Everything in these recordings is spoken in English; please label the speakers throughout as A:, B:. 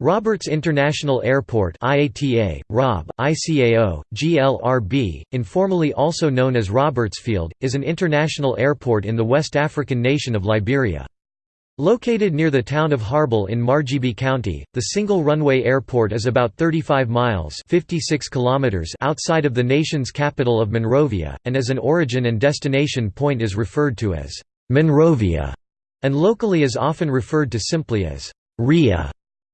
A: Roberts International Airport IATA, ROB, ICAO, GLRB, informally also known as Robertsfield, is an international airport in the West African nation of Liberia. Located near the town of Harbel in Margibi County, the single-runway airport is about 35 miles 56 kilometers outside of the nation's capital of Monrovia, and as an origin and destination point is referred to as «Monrovia», and locally is often referred to simply as «RIA».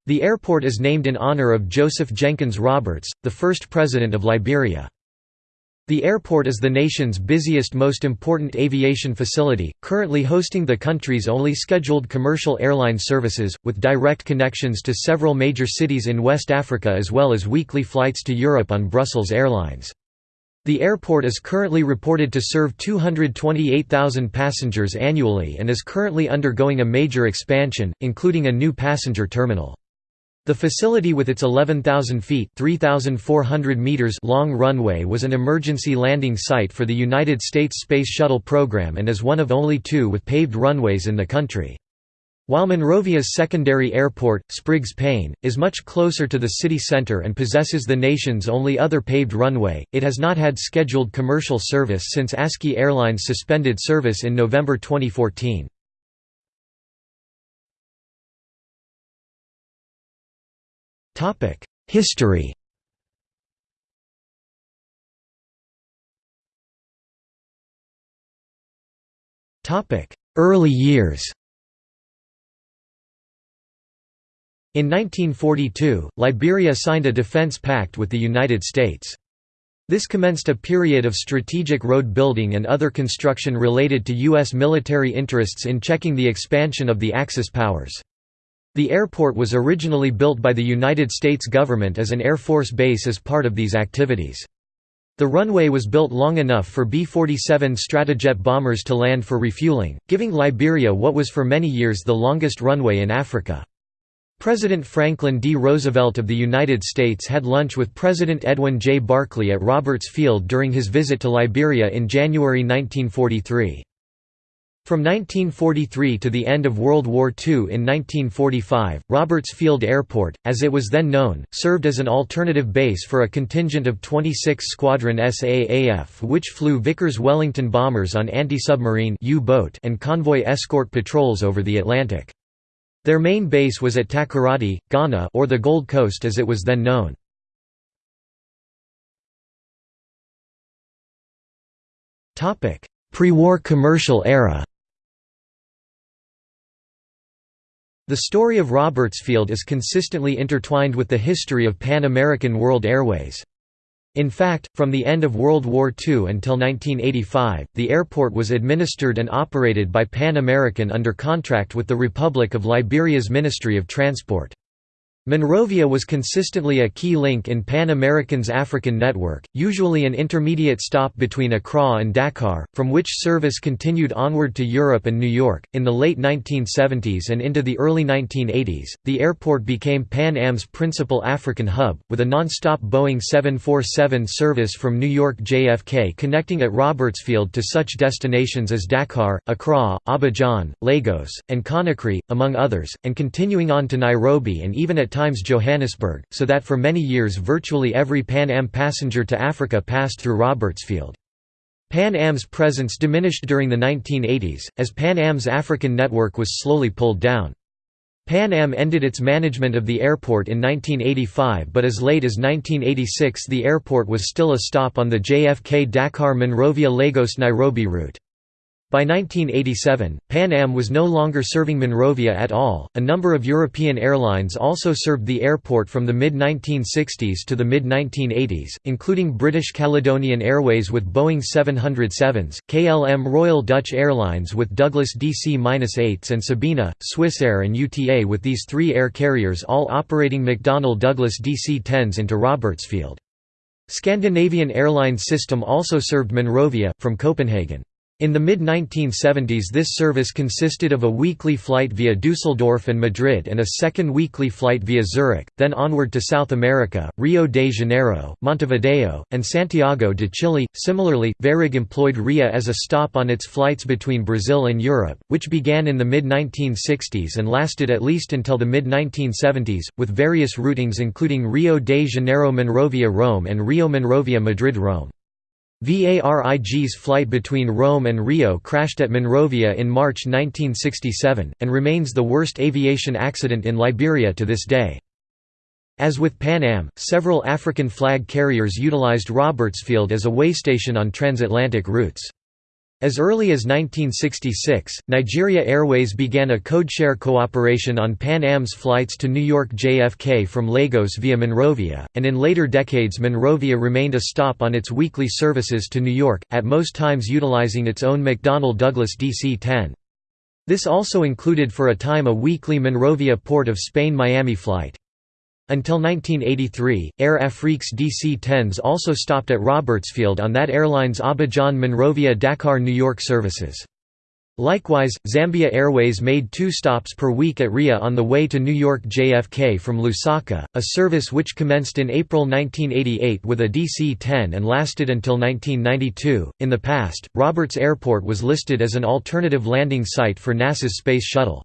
A: The airport is named in honor of Joseph Jenkins Roberts, the first president of Liberia. The airport is the nation's busiest most important aviation facility, currently hosting the country's only scheduled commercial airline services, with direct connections to several major cities in West Africa as well as weekly flights to Europe on Brussels Airlines. The airport is currently reported to serve 228,000 passengers annually and is currently undergoing a major expansion, including a new passenger terminal. The facility with its 11,000 feet meters long runway was an emergency landing site for the United States Space Shuttle program and is one of only two with paved runways in the country. While Monrovia's secondary airport, Spriggs Payne, is much closer to the city center and possesses the nation's only other paved runway, it has not had scheduled commercial service since ASKY Airlines suspended service in November 2014. History Topic: Early years In 1942, Liberia signed a defense pact with the United States. This commenced a period of strategic road building and other construction related to U.S. military interests in checking the expansion of the Axis powers. The airport was originally built by the United States government as an Air Force base as part of these activities. The runway was built long enough for B-47 Stratojet bombers to land for refueling, giving Liberia what was for many years the longest runway in Africa. President Franklin D. Roosevelt of the United States had lunch with President Edwin J. Barclay at Roberts Field during his visit to Liberia in January 1943. From 1943 to the end of World War II in 1945, Roberts Field Airport, as it was then known, served as an alternative base for a contingent of 26 Squadron SAAF which flew Vickers-Wellington bombers on anti-submarine and convoy escort patrols over the Atlantic. Their main base was at Takoradi, Ghana or the Gold Coast as it was then known. Pre-war commercial era The story of Robertsfield is consistently intertwined with the history of Pan American World Airways. In fact, from the end of World War II until 1985, the airport was administered and operated by Pan American under contract with the Republic of Liberia's Ministry of Transport. Monrovia was consistently a key link in Pan American's African network, usually an intermediate stop between Accra and Dakar, from which service continued onward to Europe and New York. In the late 1970s and into the early 1980s, the airport became Pan Am's principal African hub, with a non-stop Boeing 747 service from New York JFK connecting at Robertsfield to such destinations as Dakar, Accra, Abidjan, Lagos, and Conakry, among others, and continuing on to Nairobi and even at times Johannesburg, so that for many years virtually every Pan Am passenger to Africa passed through Robertsfield. Pan Am's presence diminished during the 1980s, as Pan Am's African network was slowly pulled down. Pan Am ended its management of the airport in 1985 but as late as 1986 the airport was still a stop on the JFK Dakar Monrovia Lagos Nairobi route. By 1987, Pan Am was no longer serving Monrovia at all. A number of European airlines also served the airport from the mid 1960s to the mid 1980s, including British Caledonian Airways with Boeing 707s, KLM Royal Dutch Airlines with Douglas DC-8s, and Sabena, Swissair, and UTA with these three air carriers all operating McDonnell Douglas DC-10s into Robertsfield. Scandinavian Airlines System also served Monrovia, from Copenhagen. In the mid-1970s this service consisted of a weekly flight via Dusseldorf and Madrid and a second weekly flight via Zurich, then onward to South America, Rio de Janeiro, Montevideo, and Santiago de Chile. Similarly, Varig employed RIA as a stop on its flights between Brazil and Europe, which began in the mid-1960s and lasted at least until the mid-1970s, with various routings including Rio de Janeiro Monrovia Rome and Rio Monrovia Madrid Rome. VARIG's flight between Rome and Rio crashed at Monrovia in March 1967, and remains the worst aviation accident in Liberia to this day. As with Pan Am, several African flag carriers utilized Robertsfield as a waystation on transatlantic routes. As early as 1966, Nigeria Airways began a codeshare cooperation on Pan Am's flights to New York JFK from Lagos via Monrovia, and in later decades Monrovia remained a stop on its weekly services to New York, at most times utilizing its own McDonnell Douglas DC-10. This also included for a time a weekly Monrovia Port of Spain Miami flight. Until 1983, Air Afrique's DC-10s also stopped at Robertsfield on that airline's Abidjan-Monrovia-Dakar-New York services. Likewise, Zambia Airways made two stops per week at RIA on the way to New York JFK from Lusaka, a service which commenced in April 1988 with a DC-10 and lasted until 1992. In the past, Roberts Airport was listed as an alternative landing site for NASA's Space Shuttle.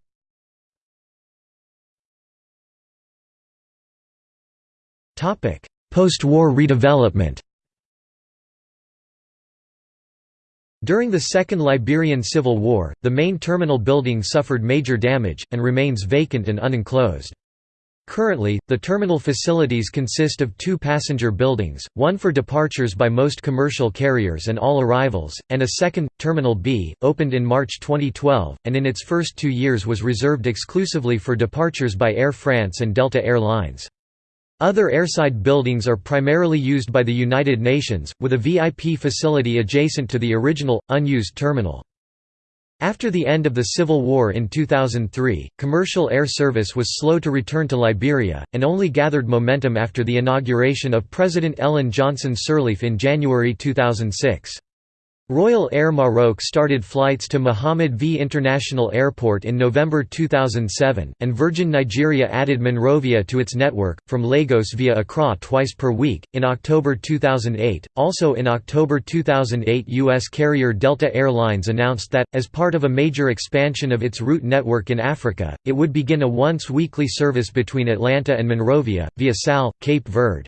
A: Post-war redevelopment During the Second Liberian Civil War, the main terminal building suffered major damage, and remains vacant and unenclosed. Currently, the terminal facilities consist of two passenger buildings, one for departures by most commercial carriers and all arrivals, and a second, Terminal B, opened in March 2012, and in its first two years was reserved exclusively for departures by Air France and Delta Air Lines. Other airside buildings are primarily used by the United Nations, with a VIP facility adjacent to the original, unused terminal. After the end of the Civil War in 2003, commercial air service was slow to return to Liberia, and only gathered momentum after the inauguration of President Ellen Johnson Sirleaf in January 2006. Royal Air Maroc started flights to Mohammed V International Airport in November 2007, and Virgin Nigeria added Monrovia to its network, from Lagos via Accra twice per week, in October 2008. Also in October 2008, U.S. carrier Delta Air Lines announced that, as part of a major expansion of its route network in Africa, it would begin a once weekly service between Atlanta and Monrovia, via Sal, Cape Verde.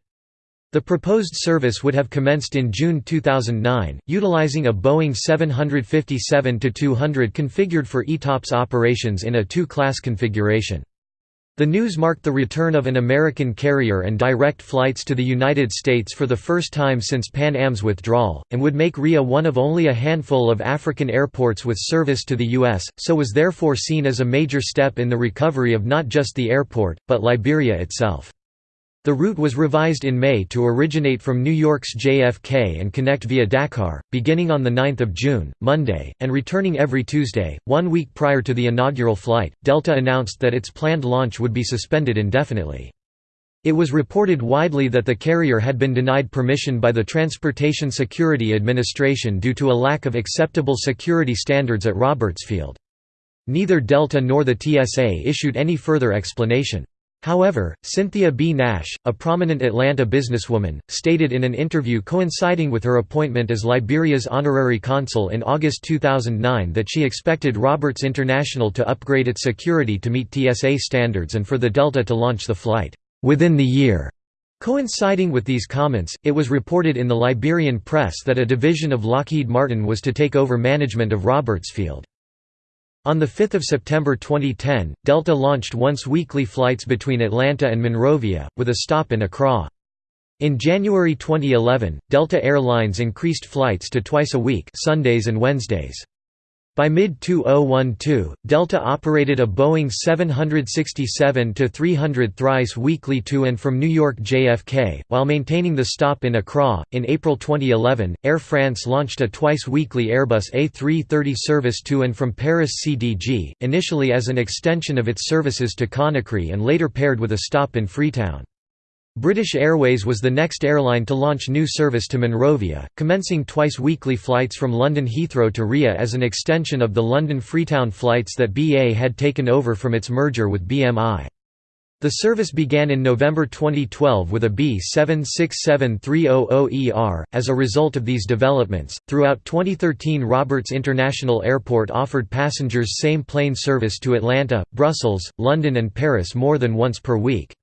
A: The proposed service would have commenced in June 2009, utilizing a Boeing 757-200 configured for ETOPS operations in a two-class configuration. The news marked the return of an American carrier and direct flights to the United States for the first time since Pan Am's withdrawal, and would make RIA one of only a handful of African airports with service to the U.S., so was therefore seen as a major step in the recovery of not just the airport, but Liberia itself. The route was revised in May to originate from New York's JFK and connect via Dakar, beginning on 9 June, Monday, and returning every Tuesday. One week prior to the inaugural flight, Delta announced that its planned launch would be suspended indefinitely. It was reported widely that the carrier had been denied permission by the Transportation Security Administration due to a lack of acceptable security standards at Robertsfield. Neither Delta nor the TSA issued any further explanation. However, Cynthia B. Nash, a prominent Atlanta businesswoman, stated in an interview coinciding with her appointment as Liberia's honorary consul in August 2009 that she expected Roberts International to upgrade its security to meet TSA standards and for the Delta to launch the flight, "...within the year." Coinciding with these comments, it was reported in the Liberian press that a division of Lockheed Martin was to take over management of Robertsfield. On 5 September 2010, Delta launched once-weekly flights between Atlanta and Monrovia, with a stop in Accra. In January 2011, Delta Air Lines increased flights to twice a week Sundays and Wednesdays. By mid-2012, Delta operated a Boeing 767-300 thrice weekly to and from New York JFK, while maintaining the stop in Accra. In April 2011, Air France launched a twice-weekly Airbus A330 service to and from Paris CDG, initially as an extension of its services to Conakry and later paired with a stop in Freetown. British Airways was the next airline to launch new service to Monrovia, commencing twice-weekly flights from London Heathrow to RIA as an extension of the London Freetown flights that BA had taken over from its merger with BMI. The service began in November 2012 with a B767300ER. As a result of these developments, throughout 2013 Roberts International Airport offered passengers same plane service to Atlanta, Brussels, London and Paris more than once per week.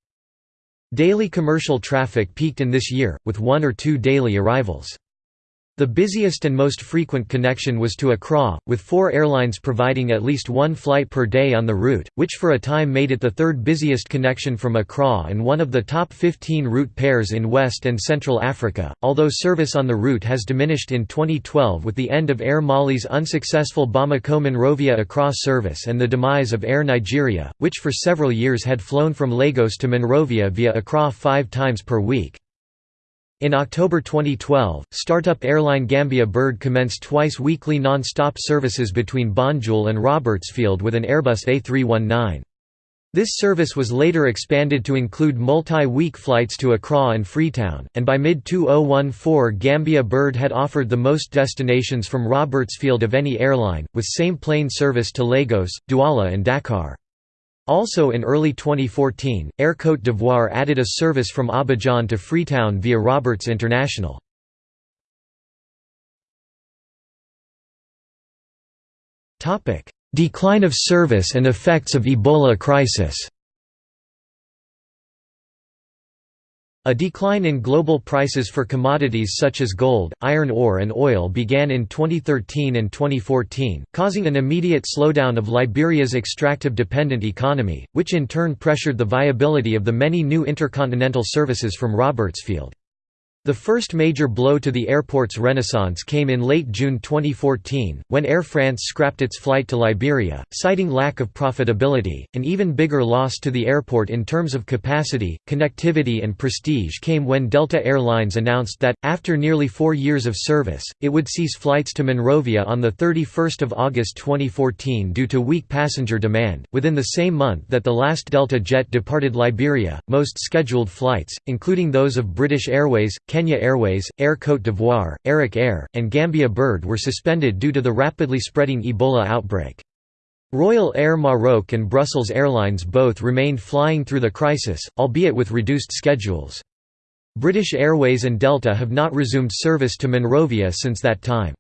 A: Daily commercial traffic peaked in this year, with one or two daily arrivals. The busiest and most frequent connection was to Accra, with four airlines providing at least one flight per day on the route, which for a time made it the third busiest connection from Accra and one of the top 15 route pairs in West and Central Africa, although service on the route has diminished in 2012 with the end of Air Mali's unsuccessful Bamako-Monrovia Accra service and the demise of Air Nigeria, which for several years had flown from Lagos to Monrovia via Accra five times per week. In October 2012, startup airline Gambia Bird commenced twice-weekly non-stop services between Banjul and Robertsfield with an Airbus A319. This service was later expanded to include multi-week flights to Accra and Freetown, and by mid-2014 Gambia Bird had offered the most destinations from Robertsfield of any airline, with same plane service to Lagos, Douala and Dakar. Also in early 2014, Air Côte d'Ivoire added a service from Abidjan to Freetown via Roberts International. Decline of service and effects of Ebola crisis A decline in global prices for commodities such as gold, iron ore and oil began in 2013 and 2014, causing an immediate slowdown of Liberia's extractive-dependent economy, which in turn pressured the viability of the many new intercontinental services from Robertsfield. The first major blow to the airport's renaissance came in late June 2014, when Air France scrapped its flight to Liberia, citing lack of profitability. An even bigger loss to the airport in terms of capacity, connectivity, and prestige came when Delta Air Lines announced that, after nearly four years of service, it would cease flights to Monrovia on 31 August 2014 due to weak passenger demand. Within the same month that the last Delta jet departed Liberia, most scheduled flights, including those of British Airways, Kenya Airways, Air Côte d'Ivoire, Arik Air, and Gambia Bird were suspended due to the rapidly spreading Ebola outbreak. Royal Air Maroc and Brussels Airlines both remained flying through the crisis, albeit with reduced schedules. British Airways and Delta have not resumed service to Monrovia since that time.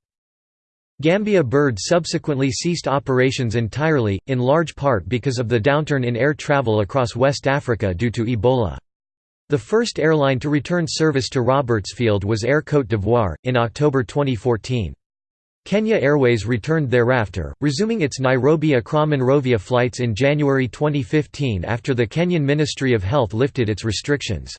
A: Gambia Bird subsequently ceased operations entirely, in large part because of the downturn in air travel across West Africa due to Ebola. The first airline to return service to Robertsfield was Air Côte d'Ivoire, in October 2014. Kenya Airways returned thereafter, resuming its Nairobi-Accra Monrovia flights in January 2015 after the Kenyan Ministry of Health lifted its restrictions.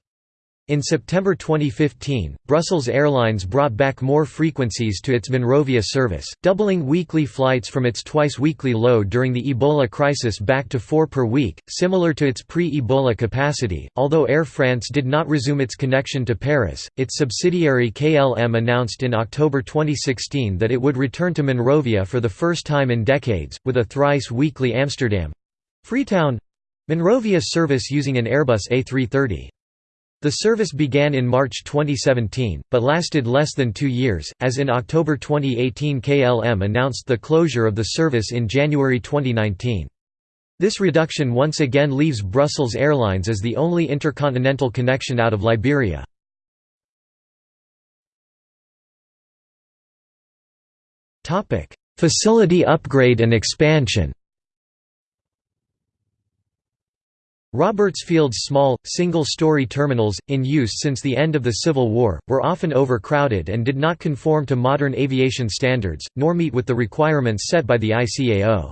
A: In September 2015, Brussels Airlines brought back more frequencies to its Monrovia service, doubling weekly flights from its twice-weekly low during the Ebola crisis back to four per week, similar to its pre-Ebola capacity. Although Air France did not resume its connection to Paris, its subsidiary KLM announced in October 2016 that it would return to Monrovia for the first time in decades, with a thrice-weekly Amsterdam—Freetown—Monrovia service using an Airbus A330. The service began in March 2017, but lasted less than two years, as in October 2018 KLM announced the closure of the service in January 2019. This reduction once again leaves Brussels Airlines as the only intercontinental connection out of Liberia. Facility upgrade and expansion Robertsfield's small, single-story terminals, in use since the end of the Civil War, were often overcrowded and did not conform to modern aviation standards, nor meet with the requirements set by the ICAO.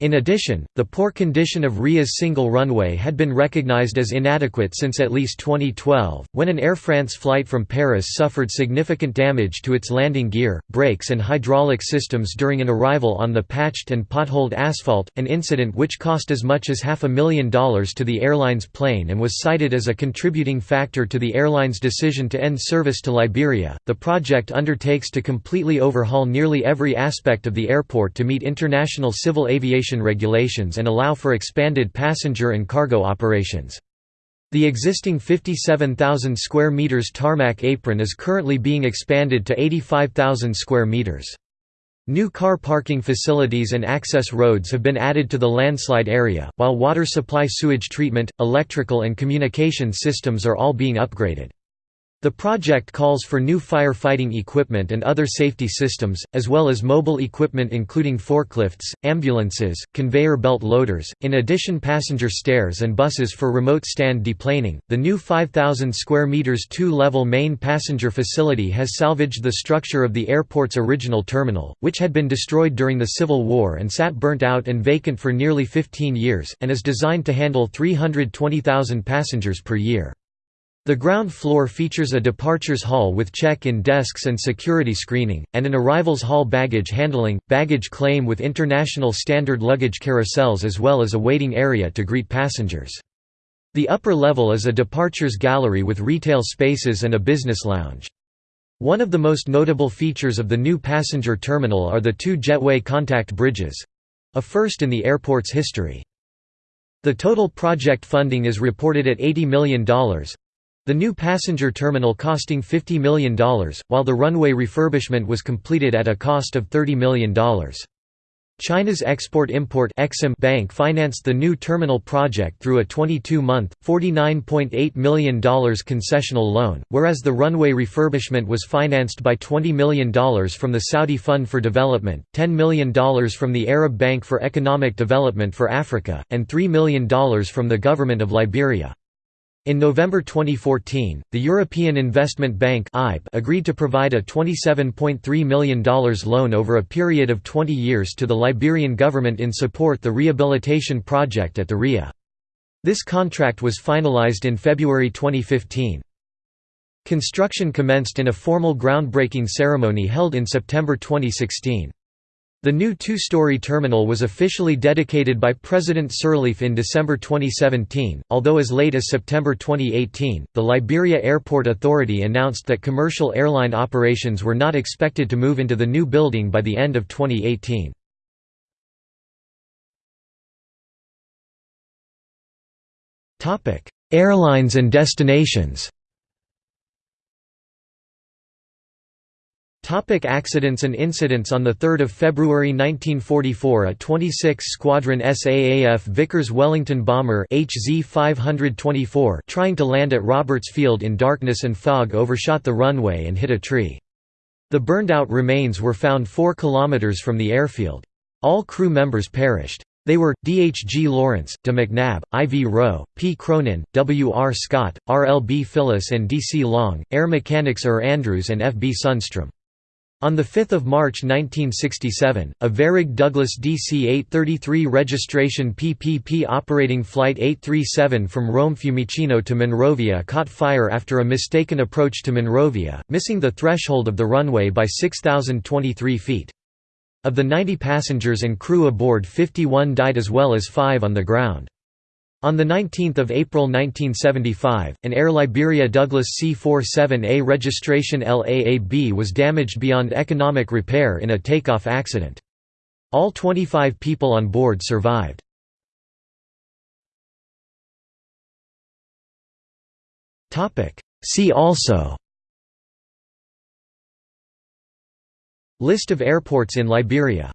A: In addition, the poor condition of RIA's single runway had been recognized as inadequate since at least 2012, when an Air France flight from Paris suffered significant damage to its landing gear, brakes and hydraulic systems during an arrival on the patched and potholed asphalt, an incident which cost as much as half a million dollars to the airline's plane and was cited as a contributing factor to the airline's decision to end service to Liberia. The project undertakes to completely overhaul nearly every aspect of the airport to meet international civil aviation regulations and allow for expanded passenger and cargo operations. The existing 57,000 square meters tarmac apron is currently being expanded to 85,000 square meters. New car parking facilities and access roads have been added to the landslide area, while water supply sewage treatment, electrical and communication systems are all being upgraded. The project calls for new firefighting equipment and other safety systems, as well as mobile equipment including forklifts, ambulances, conveyor belt loaders, in addition passenger stairs and buses for remote stand deplaning. The new 5000 square meters two-level main passenger facility has salvaged the structure of the airport's original terminal, which had been destroyed during the Civil War and sat burnt out and vacant for nearly 15 years, and is designed to handle 320,000 passengers per year. The ground floor features a departures hall with check-in desks and security screening, and an arrivals hall baggage handling, baggage claim with international standard luggage carousels as well as a waiting area to greet passengers. The upper level is a departures gallery with retail spaces and a business lounge. One of the most notable features of the new passenger terminal are the two jetway contact bridges—a first in the airport's history. The total project funding is reported at $80 million, the new passenger terminal costing $50 million, while the runway refurbishment was completed at a cost of $30 million. China's Export-Import Bank financed the new terminal project through a 22-month, $49.8 million concessional loan, whereas the runway refurbishment was financed by $20 million from the Saudi Fund for Development, $10 million from the Arab Bank for Economic Development for Africa, and $3 million from the government of Liberia. In November 2014, the European Investment Bank agreed to provide a $27.3 million loan over a period of 20 years to the Liberian government in support the rehabilitation project at the RIA. This contract was finalized in February 2015. Construction commenced in a formal groundbreaking ceremony held in September 2016. The new two-story terminal was officially dedicated by President Sirleaf in December 2017, although as late as September 2018, the Liberia Airport Authority announced that commercial airline operations were not expected to move into the new building by the end of 2018. Airlines and destinations Topic accidents and incidents On 3 February 1944 a 26 Squadron SAAF Vickers Wellington bomber HZ-524 trying to land at Roberts Field in darkness and fog overshot the runway and hit a tree. The burned-out remains were found 4 km from the airfield. All crew members perished. They were, D. H. G. Lawrence, De McNabb, I. V. Rowe, P. Cronin, W. R. Scott, R. L. B. Phyllis and D. C. Long, air mechanics Er Andrews and F. B. Sundstrom. On 5 March 1967, a Varig Douglas DC-833 registration PPP operating Flight 837 from Rome Fiumicino to Monrovia caught fire after a mistaken approach to Monrovia, missing the threshold of the runway by 6,023 feet. Of the 90 passengers and crew aboard 51 died as well as 5 on the ground. On 19 April 1975, an Air Liberia Douglas C-47A registration LAAB was damaged beyond economic repair in a takeoff accident. All 25 people on board survived. See also List of airports in Liberia